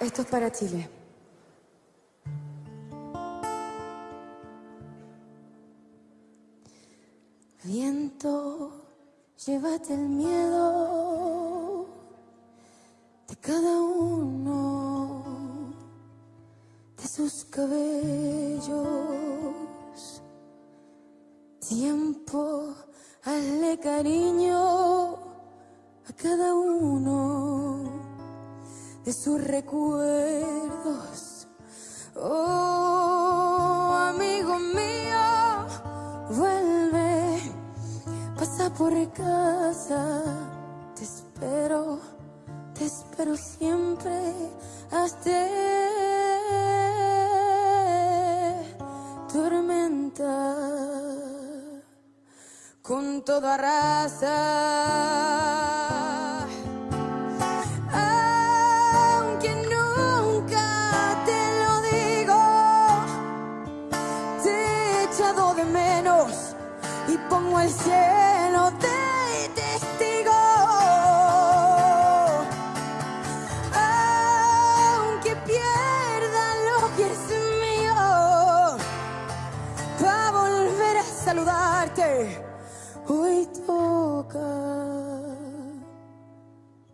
Esto es para Chile. Viento, llévate el miedo de cada uno de sus cabellos. Tiempo, hazle cariño a cada uno de sus recuerdos. Oh, amigo mío, vuelve, pasa por casa, te espero, te espero siempre hasta tormenta con toda raza. Y pongo el cielo de testigo. Aunque pierda lo que es mío, para volver a saludarte, hoy toca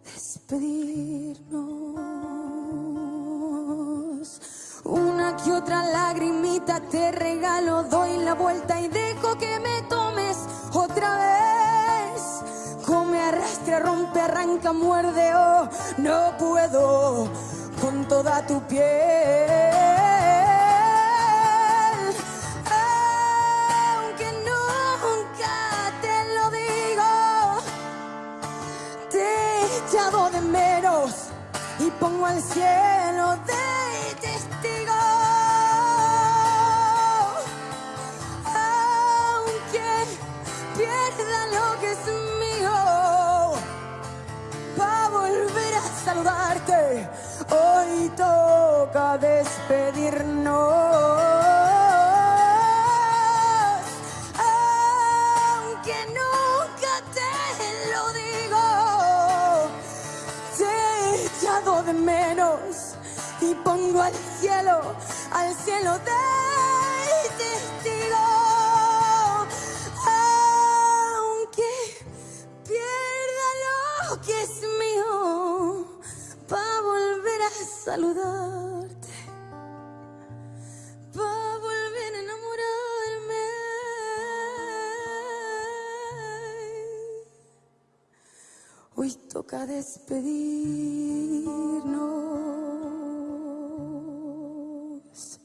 despedirnos. Una que otra lagrimita te regalo, doy la vuelta y dejo que me tomes Arrastra, rompe, arranca, muerde, oh, no puedo con toda tu piel. Aunque nunca te lo digo, te he echado de menos y pongo al cielo de testigo. Aunque pierda lo que es volver a saludarte, hoy toca despedirnos. Aunque nunca te lo digo, te he echado de menos y pongo al cielo, al cielo de testigo. saludarte para volver a enamorarme. Hoy toca despedirnos.